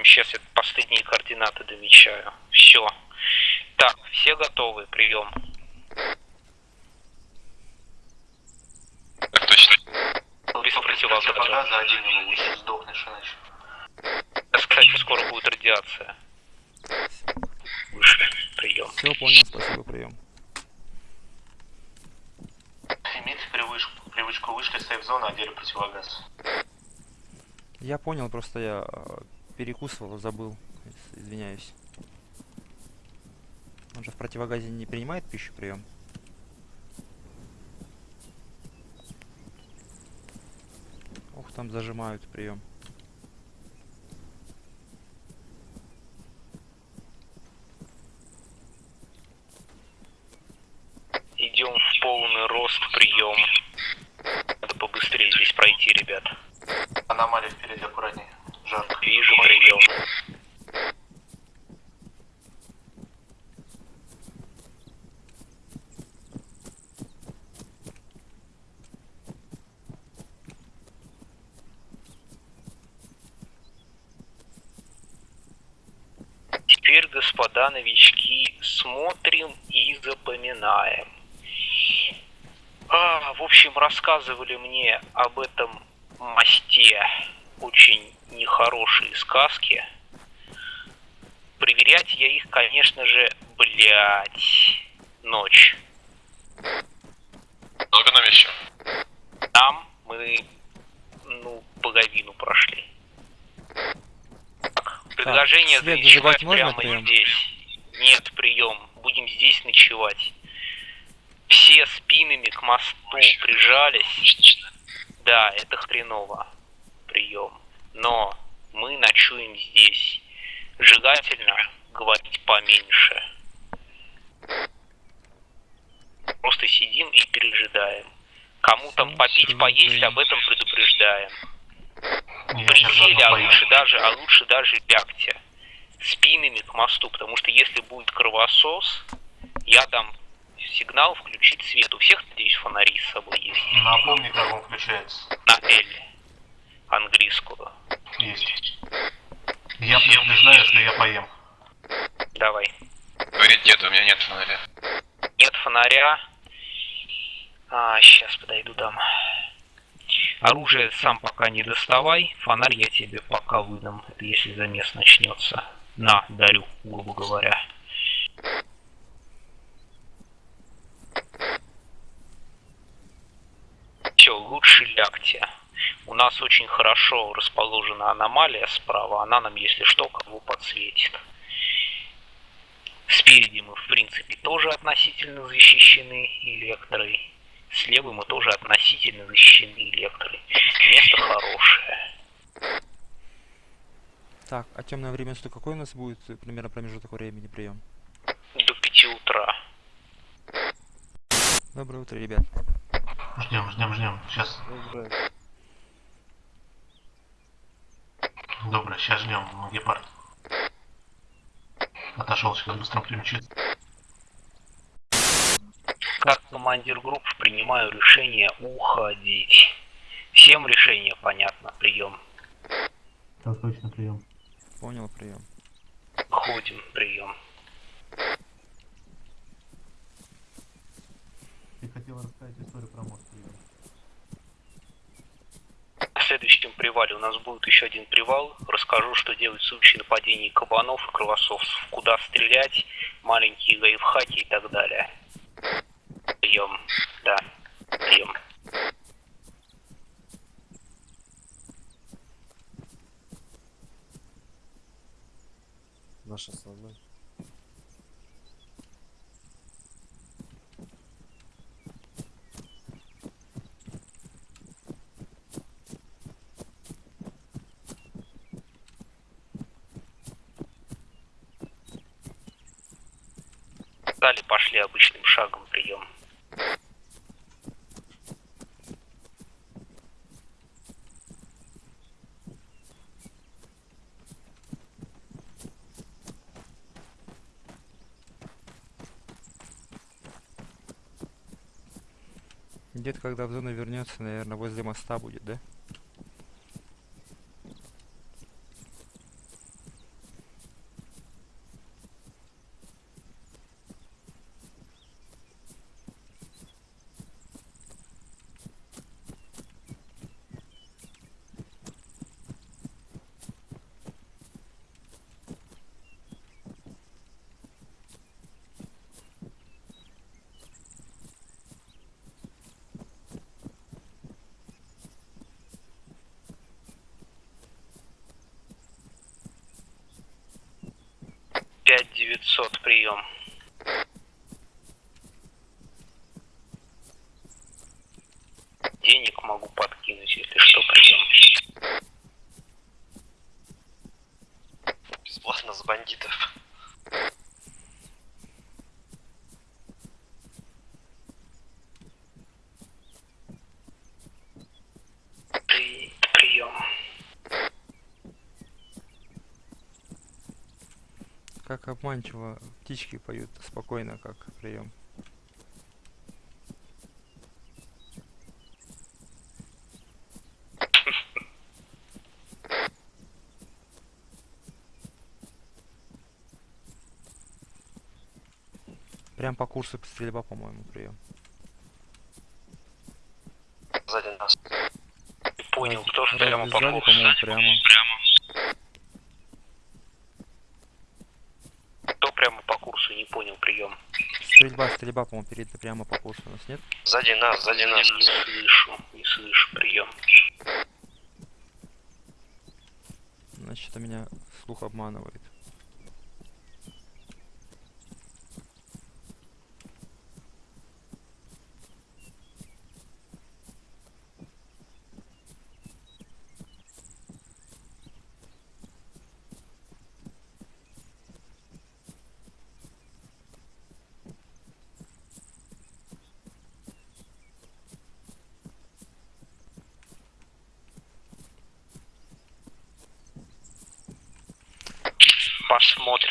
выходим. Сейчас я последние координаты домечаю. Все. Так, все готовы, прием. Так точно. Без противогаза. Противогаза один его сдохнешь иначе. Кстати, скоро будет радиация. Выше, прием. Все, понял, спасибо, прием. Имейте привычку, привычку вышли сейф-зоны, одели противогаз. Я понял, просто я э, перекусывал, забыл. Извиняюсь. Он же в противогазе не принимает пищу прием. Ох, там зажимают прием. Идем в полный рост, прием. Надо побыстрее здесь пройти, ребят. Аномалия впереди, аккуратнее. Жарко. Вижу, прием. Теперь, господа новички, смотрим и запоминаем. А, в общем, рассказывали мне об этом мосте очень нехорошие сказки. Проверять я их, конечно же, блять, ночь. Много на вещи. Там мы, ну, половину прошли. Так, предложение свет заночевать прямо здесь. Нет, прием. Будем здесь ночевать. Все спинами к мосту прижались. Да, это хреново. Прием. Но мы ночуем здесь. Желательно говорить поменьше. Просто сидим и пережидаем. Кому там попить, поесть, об этом предупреждаем. Присели, а лучше даже, а лучше даже лягте спинами к мосту, потому что если будет кровосос, я дам сигнал включить свет. У всех, надеюсь, фонари с собой есть. Напомни, как он включается. На L. Английскую. Есть. Я предупреждаю, что я поем. Давай. Говорит, нет, у меня нет фонаря. Нет фонаря. А, сейчас подойду дам. Оружие сам пока не доставай. Фонарь я тебе пока выдам. Это если замес начнется. На, дарю, грубо говоря. Все, лучше лягте. У нас очень хорошо расположена аномалия справа. Она нам, если что, кого подсветит. Спереди мы, в принципе, тоже относительно защищены электрой. Слева мы тоже относительно защищены электрой. Место хорошее. Так, а темное время суток какой у нас будет э, примерно промежуток времени прием? До 5 утра. Доброе утро, ребят. Ждем, ждем, ждем. Сейчас. Добро, сейчас ждем. Гепард. Отошел, сейчас быстро примчит. Как командир группы принимаю решение уходить. Всем решение понятно, прием. Так точно, прием. Понял, прием. Ходим, прием. Ты хотел рассказать историю про мост. В следующем привале у нас будет еще один привал. Расскажу, что делать в случае нападений кабанов и кровососов. Куда стрелять, маленькие лайфхаки и так далее. Прием. Да. Прием. Наша основная. Далее пошли обычным шагом прием. Дед, когда в зону вернется, наверное, возле моста будет, да? 900, прием. Денег могу подкинуть, если что, прием. Бесплатно с бандитов. При... Прием. Как обманчиво птички поют спокойно, как прием. Прям по курсу стрельба, по-моему, прием. Сзади нас. Понял, кто ж прямо по курсу? по-моему, прямо. Кто прямо по курсу, не понял, прием. Стрельба, стрельба, по-моему, перед прямо по курсу у нас нет? Сзади нас, сзади нас. Не слышу, не слышу, прием. Значит, это меня слух обманывает.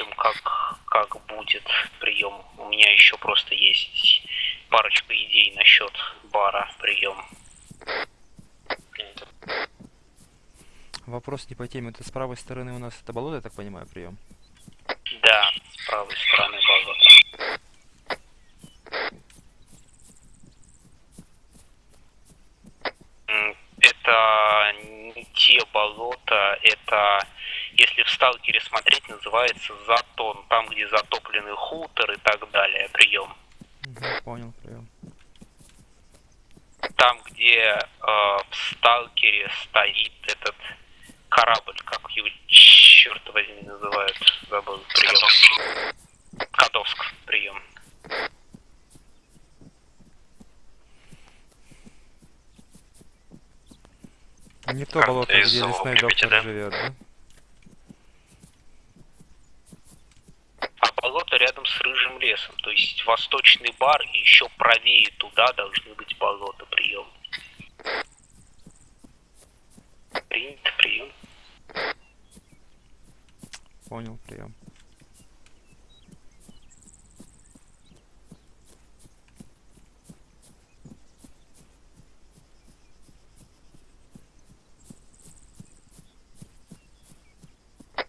Посмотрим, как, как будет прием. У меня еще просто есть парочка идей насчет бара прием. Вопрос не по теме. Это с правой стороны у нас это болото, я так понимаю, прием. Да, с правой стороны болота. М, Это не те болота, это, если в сталкере смотреть, называется затон. Там, где затопленный хутор и так далее. Прием. Мгм, понял, прием. Там, где э, в сталкере стоит этот корабль, как его, черт возьми, называют, забыл, прием. Кадовск, прием. Не то болото, из где лесной доктор да? живет, да? А болото рядом с рыжим лесом, то есть восточный бар и еще правее туда должны быть болота, прием. Принято, прием. Понял, прием.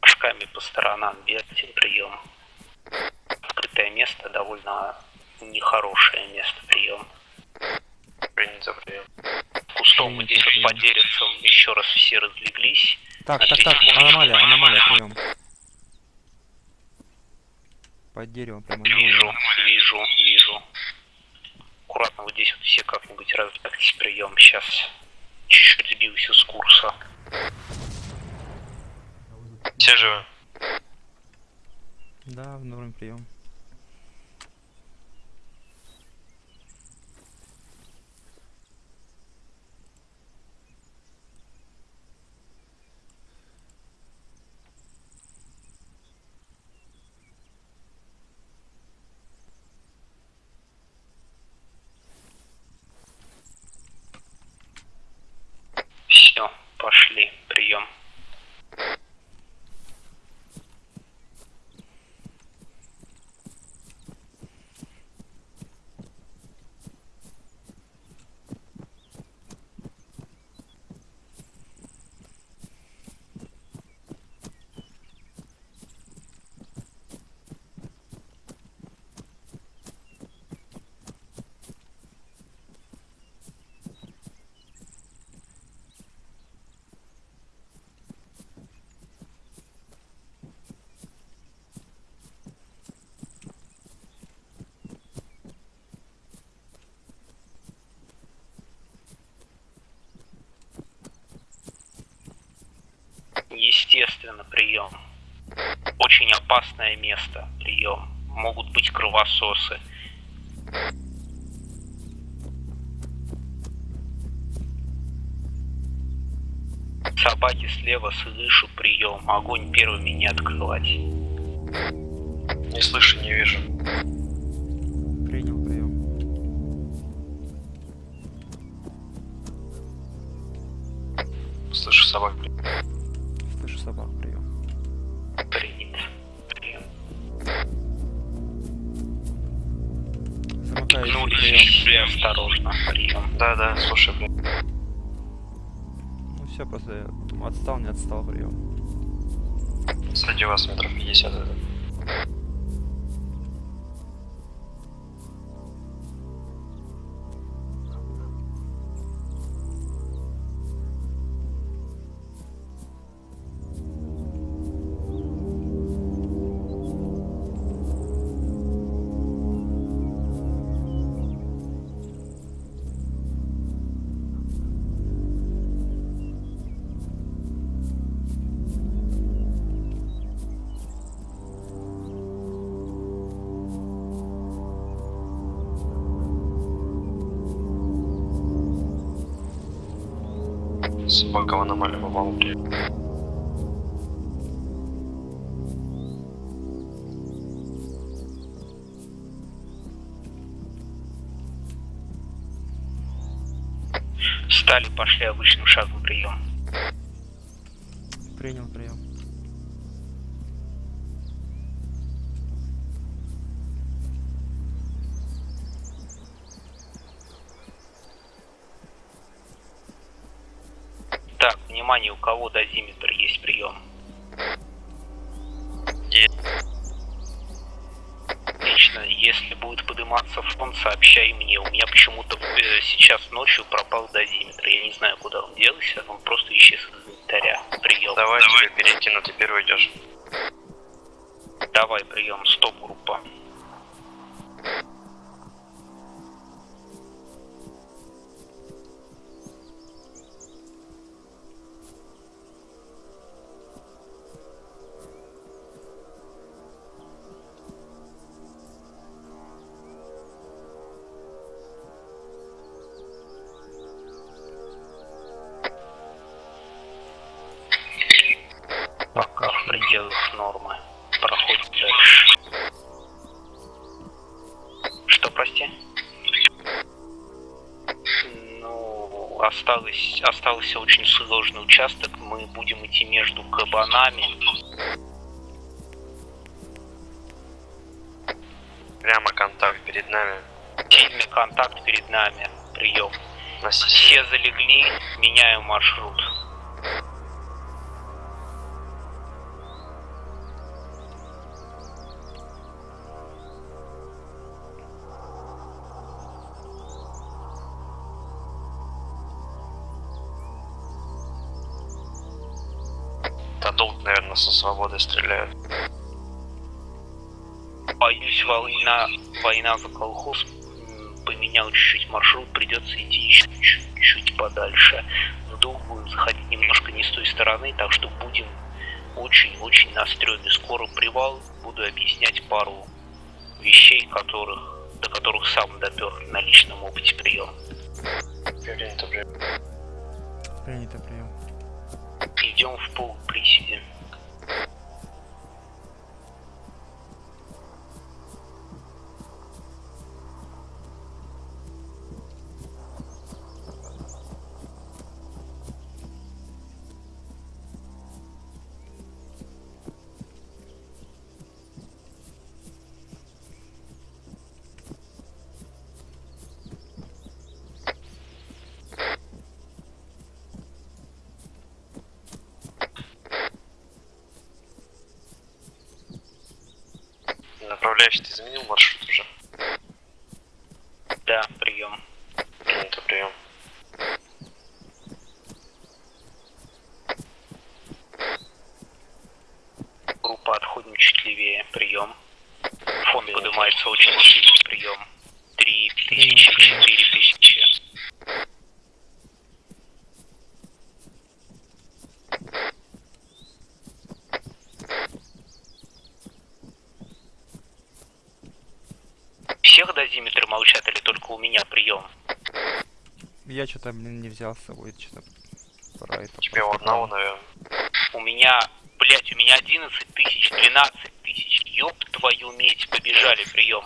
Шками по сторонам бегайте, прием. Открытое место довольно нехорошее место, прием. Принято, прием. Кустом вот здесь вот по деревцам еще раз все разлеглись. Так, так, так, аномалия, аномалия, прием. Под деревом прямо. Вижу, вижу, вижу. Аккуратно вот здесь вот все как-нибудь разлягтесь, прием. Сейчас чуть-чуть сбился с курса. Все живы? Да, в норм прием. Все, пошли, прием. Естественно, прием. Очень опасное место, прием. Могут быть кровососы. Собаки слева слышу прием. Огонь первыми не открывать. Не слышу, не вижу. Принял прием. Слышу собак. Прием. осторожно. Прием. Да, да, слушай, блин. Ну все, просто отстал, не отстал прием. Сзади вас метров 50. это. Собака в аномалию попала. Стали, пошли обычным шагом прием. Внимание, у кого дозиметр есть прием? Отлично, если будет подниматься фон, сообщай мне. У меня почему-то э, сейчас ночью пропал дозиметр. Я не знаю, куда он делся, он просто исчез из инвентаря. Прием. Давай, тебе перейти, но ты первый идешь. Давай, прием, стоп, группа. Осталось, остался очень сложный участок. Мы будем идти между кабанами. Прямо контакт перед нами. Сильный контакт перед нами. Прием. Все залегли, меняю маршрут. Со свободы стреляют. Боюсь, война, война за колхоз поменял чуть-чуть маршрут, придется идти еще чуть-чуть подальше. В дух будем заходить немножко не с той стороны, так что будем очень-очень на стреме. Скоро привал, буду объяснять пару вещей, которых, до которых сам допер на личном опыте прием. Принято, блин. Принято прием. Идем в пол приседе. Изменил маршрут уже? Да, прием. Принято, прием. Группа отходим чуть левее. Прием. Фон поднимается очень сильный прием. Три тысячи, четыре тысячи. дозиметры молчат или только у меня прием? Я блин, не взял с собой, что-то. Тебе у одного, наверное. У меня, блять, у меня 11 тысяч, 12 тысяч. Ёб твою медь, побежали прием.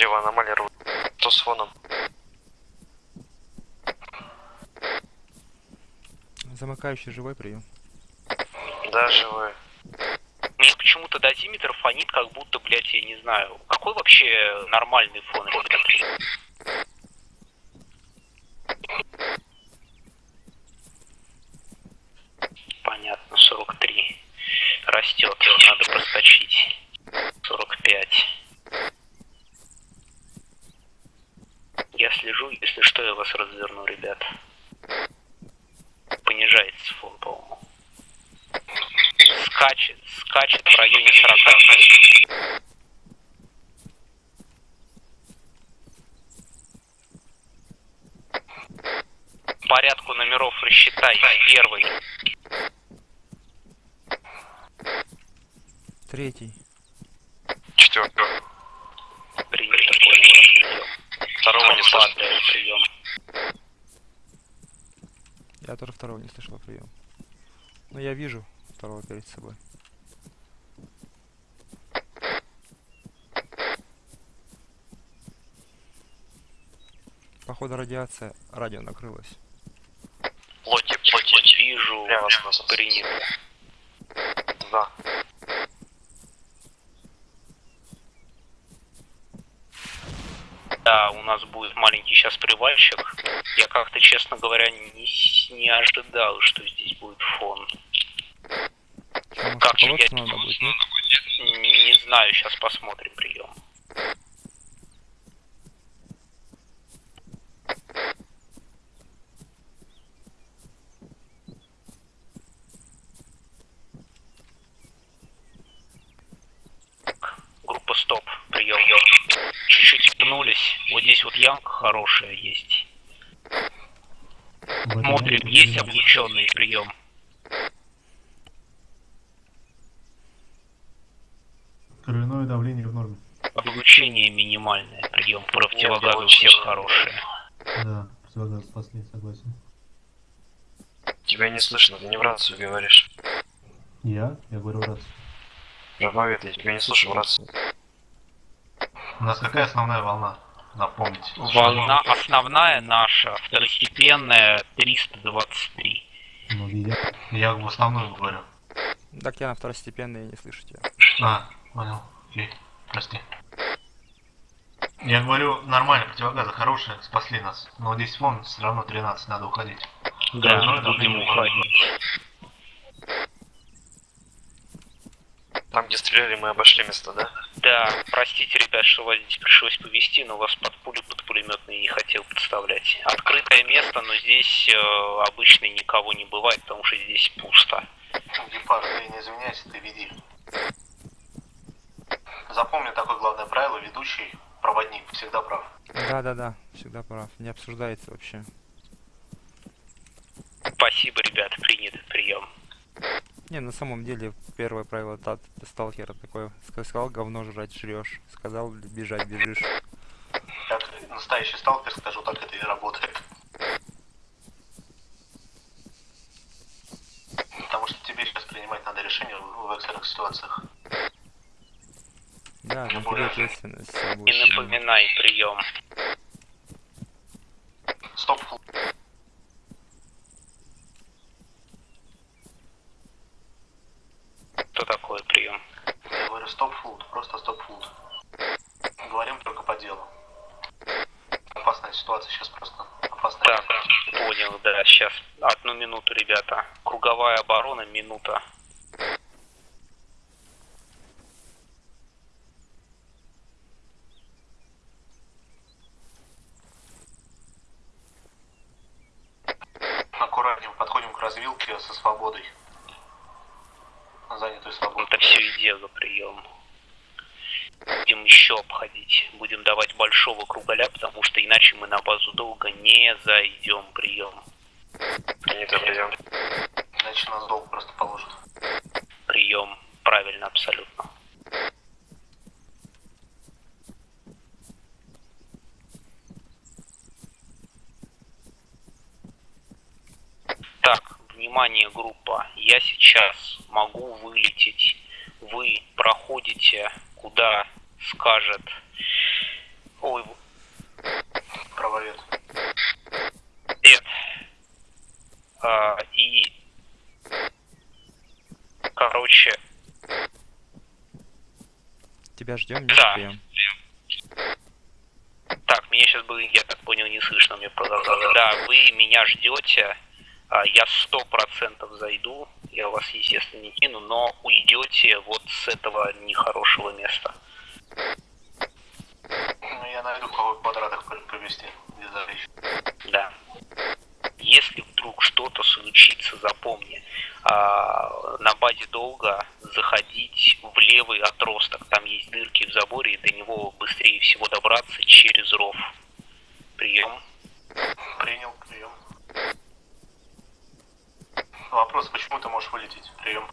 Слева аномалия рвут. Что с фоном? Замыкающий живой прием. Да, живой. Мне почему-то дозиметр фонит, как будто, блядь, я не знаю. Какой вообще нормальный фон? Понятно, 43. Растет, надо проскочить. 45. Я слежу, если что, я вас разверну, ребят. Понижается фон, по-моему. Скачет, скачет в районе 40. Порядку номеров рассчитай. Первый. Третий. Четвертый. Принято, понял ваш прием. Второго не слышно. Слабый прием. Я тоже второго не слышал прием. Но я вижу второго перед собой. Походу радиация, радио накрылось. Лоти, лоти. Вижу. Прямо с нас. Принято. Да. Да, у нас будет маленький сейчас привальщик. Я как-то, честно говоря, не, не ожидал, что здесь будет фон. Как же я полоски надо будет, нет? не знаю, сейчас посмотрим прием. Группа стоп, прием. Чуть-чуть вернулись. Вот здесь хорошая есть. Смотрим, есть облученный прием. Кровяное давление в норме. Облучение минимальное, прием. Противогазы у всех хорошие. Да, противогаз спасли, согласен. Тебя не слышно, ты не в рацию говоришь. Я? Я говорю раз. Жабовед, я тебя не слышу в рацию. У нас какая основная волна? Напомните. Волна основная наша, второстепенная 323. Ну, я. Я в основную говорю. Так я на второстепенной не слышу тебя. А, понял. Окей, прости. Я говорю, нормально, противогазы хорошие, спасли нас. Но здесь фон все равно 13, надо уходить. Да, Ну, мы будем уходить. Там, где стреляли, мы обошли место, да? Да, простите, ребят, что вас здесь пришлось повести, но вас под пулю, под пулеметный не хотел подставлять. Открытое место, но здесь э, обычно никого не бывает, потому что здесь пусто. Гепард, ты не извиняйся, ты веди. Запомни такое главное правило, ведущий, проводник, всегда прав. Да-да-да, всегда прав. Не обсуждается вообще. Спасибо, ребят, принят прием. Не, на самом деле, первое правило тат сталкера такое. Ска- Сказал говно жрать, жрешь. Сказал бежать, бежишь. Как настоящий сталкер, скажу, так это и работает. Потому что тебе сейчас принимать надо решение в экстренных ситуациях. Да, на ответственность. И напоминай прием. Стоп, фу- Что такое прием? я говорю стоп фуд, просто стоп фуд. Говорим только по делу. Опасная ситуация сейчас просто. Опасная. Так, понял, да, сейчас одну минуту, ребята. Круговая оборона, минута. Аккуратнее подходим к развилке со свободой. Занятой свободой. Это все идея прием. Будем еще обходить. Будем давать большого круголя, иначе мы на базу долго не зайдем. Прием. Принято, прием. Иначе нас долг просто положат. Прием. Правильно, абсолютно. Так, внимание, группа. Я сейчас могу вылететь. Вы проходите, куда скажет... Ой, Правовед. Эд. А, и... Короче, Тебя ждем, не Да. успеем. Так, меня сейчас было, я так понял, не слышно, мне продолжали. Да, вы меня ждете, а, я сто процентов зайду, я вас, естественно, не кину, но уйдете вот с этого нехорошего места. Я найду в какой квадратах залечь. Да. Если вдруг что-то случится, запомни, а, на базе долга заходить в левый отросток. Там есть дырки в заборе, и до него быстрее всего добраться через ров. Прием. Принял, прием. Вопрос, почему ты можешь вылететь? Прием.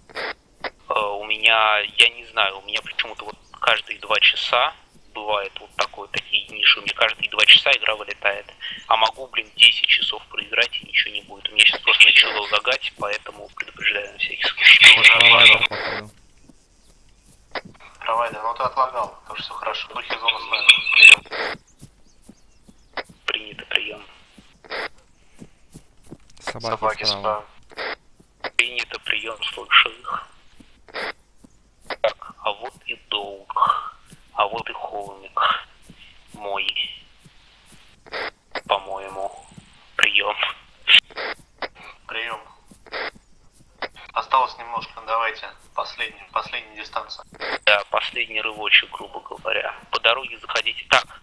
Э, у меня, я не знаю, у меня почему-то вот каждые два часа бывает вот такой, такие ниши, у меня каждые два часа игра вылетает. А могу, блин, 10 часов проиграть и ничего не будет. У меня сейчас просто начало лагать, поэтому предупреждаю на всякий случай. Уже Провайдер, ну ты отлагал, так что все хорошо. Духи зоны. Прием. Принято прием. Собаки, Собаки справа. справа. Принято прием, слышу их. Так, а вот и долг. А вот и холмик. Мой. По-моему. Прием. Прием. Осталось немножко, давайте. Последний, последняя дистанция. Да, последний рывочек, грубо говоря. По дороге заходите. Так,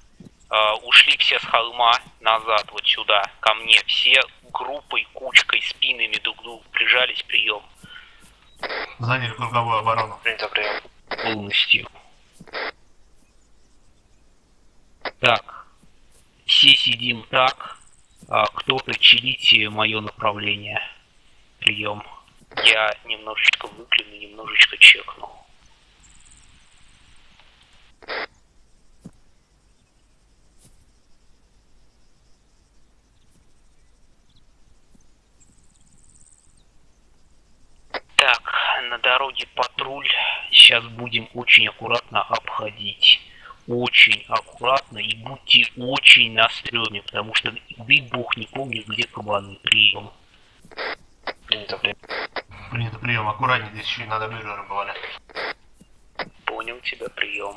э, ушли все с холма назад, вот сюда, ко мне. Все группой, кучкой, спинами друг к другу прижались, прием. Заняли круговую оборону. Принято, прием. полностью. Так, все сидим так, а кто-то чилите мое направление. Прием. Я немножечко выгляну, немножечко чекну. Так, на дороге патруль. Сейчас будем очень аккуратно обходить. Очень аккуратно и будьте очень на стреме, потому что дай бог не помню, где кабаны. Прием. Принято, прием. Принято прием. Аккуратнее, здесь еще и надо бюджеры бывали. Понял тебя, прием.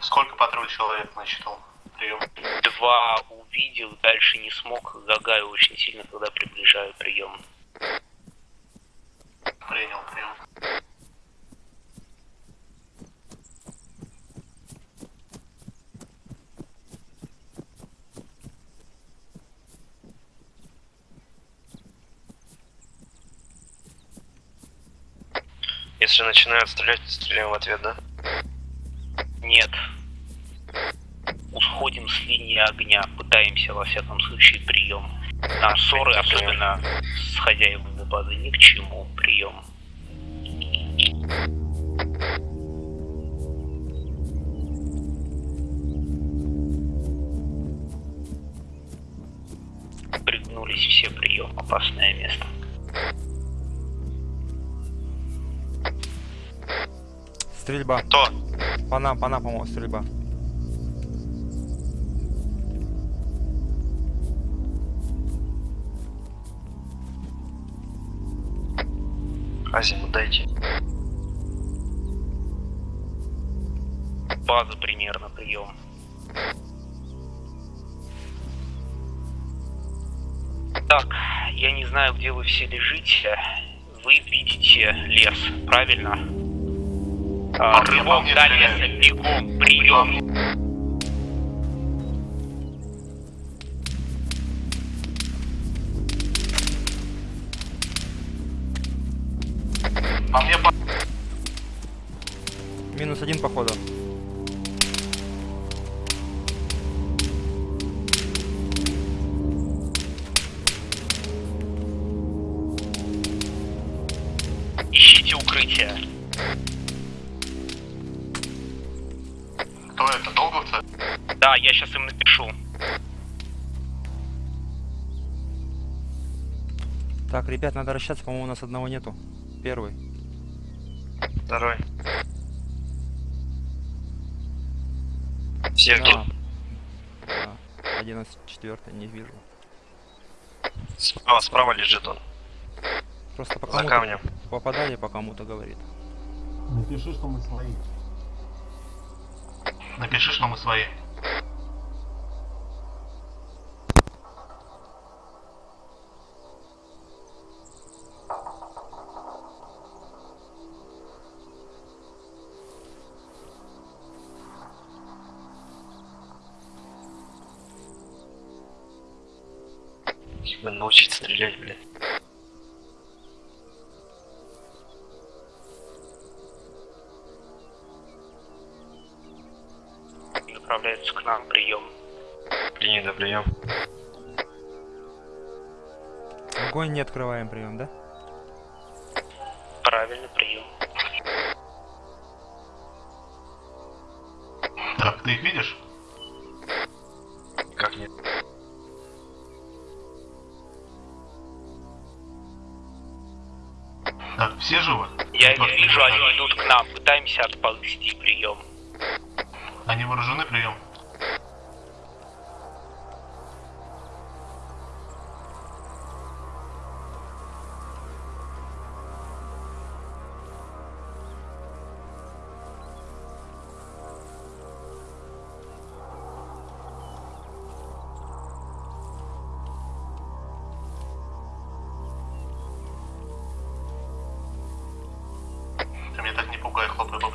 Сколько патруль человек насчитал? Прием. Два увидел, дальше не смог. Загаю очень сильно, когда приближаю прием. Принял, прием. Если начинают стрелять, стреляем в ответ, да? Нет. Усходим с линии огня, пытаемся во всяком случае прием. На ссоры, особенно с хозяевами базы, ни к чему. Прием. Пригнулись все прием, опасное место. Стрельба. Кто? По нам, по нам, по-моему, стрельба. Азимут, дайте. База примерно прием. Так, я не знаю, где вы все лежите. Вы видите лес, правильно? А, рывок мне до леса, бегом, прием. По мне по... Минус один походу. Ищите укрытие. Да, я сейчас им напишу. Так, ребят, надо расщаться, по-моему, у нас одного нету. Первый. Второй. Все? Да. Да. 11 четвертый, не вижу. Справа, справа лежит он. Просто по За кому-то камнем. попадали, по кому-то говорит. Напиши, что мы свои. Напиши, что мы свои. Бы научить стрелять, блядь. Направляются к нам, прием. Принято, прием. Огонь не открываем, прием, да? Правильно, прием. Так, ты их видишь? Все живы? Я их вижу, они идут к нам. Пытаемся отползти, прием. Они вооружены, прием. Меня так